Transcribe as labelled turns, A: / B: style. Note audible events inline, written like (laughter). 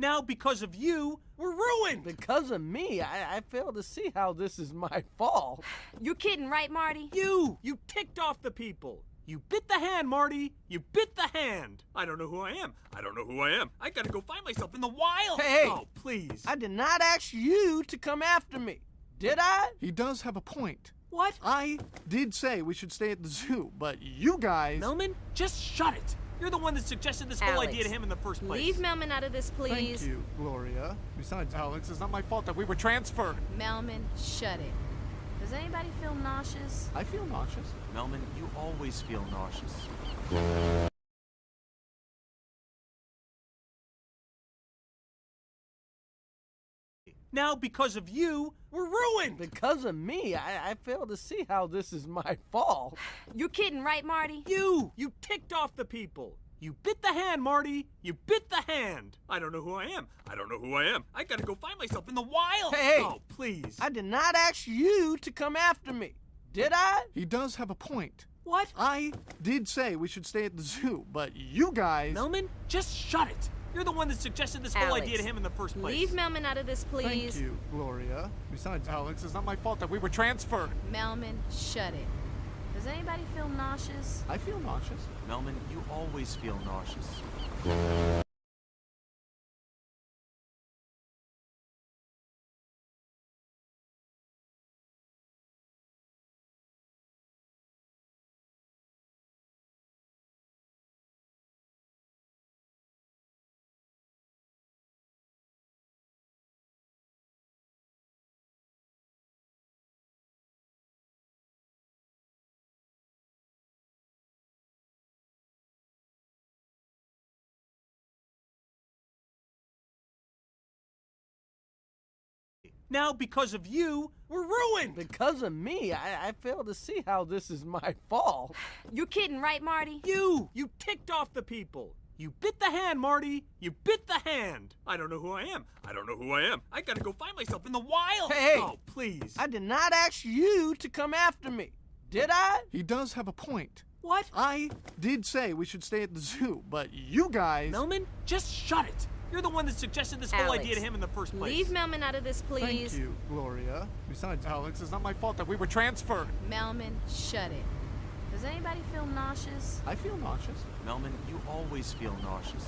A: Now, because of you, we're ruined.
B: Because of me, I, I fail to see how this is my fault.
C: You're kidding, right, Marty?
A: You! You ticked off the people. You bit the hand, Marty. You bit the hand. I don't know who I am. I don't know who I am. I gotta go find myself in the wild.
B: Hey, hey.
A: Oh, please.
B: I did not ask you to come after me. Did I?
D: He does have a point.
A: What?
D: I did say we should stay at the zoo, but you guys.
A: Melman, just shut it. You're the one that suggested this whole idea to him in the first place.
C: Leave Melman out of this, please.
D: Thank you, Gloria. Besides, Alex, it's not my fault that we were transferred.
C: Melman, shut it. Does anybody feel nauseous?
D: I feel nauseous.
E: Melman, you always feel nauseous.
A: Now, because of you, we're ruined.
B: Because of me, I, I fail to see how this is my fault. (sighs)
C: You're kidding, right, Marty?
A: You! You ticked off the people. You bit the hand, Marty. You bit the hand. I don't know who I am. I don't know who I am. I gotta go find myself in the wild.
B: Hey, hey.
A: Oh, please.
B: I did not ask you to come after me. Did I?
D: He does have a point.
A: What?
D: I did say we should stay at the zoo, but you guys.
A: Melman, just shut it. You're the one that suggested this whole idea to him in the first place.
C: Leave Melman out of this, please.
D: Thank you, Gloria. Besides, Alex, it's not my fault that we were transferred.
C: Melman, shut it. Does anybody feel nauseous?
D: I feel nauseous.
E: Melman, you always feel nauseous.
A: Now, because of you, we're ruined.
B: Because of me, I, I fail to see how this is my fault.
C: You're kidding, right, Marty?
A: You! You ticked off the people. You bit the hand, Marty. You bit the hand. I don't know who I am. I don't know who I am. I gotta go find myself in the wild.
B: Hey, hey.
A: Oh, please.
B: I did not ask you to come after me. Did I?
D: He does have a point.
A: What?
D: I did say we should stay at the zoo, but you guys.
A: Melman, just shut it. You're the one that suggested this whole idea to him in the first place.
C: Leave Melman out of this, please.
D: Thank you, Gloria. Besides, Alex, it's not my fault that we were transferred.
C: Melman, shut it. Does anybody feel nauseous?
D: I feel nauseous.
E: Melman, you always feel nauseous.